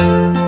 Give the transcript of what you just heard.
Música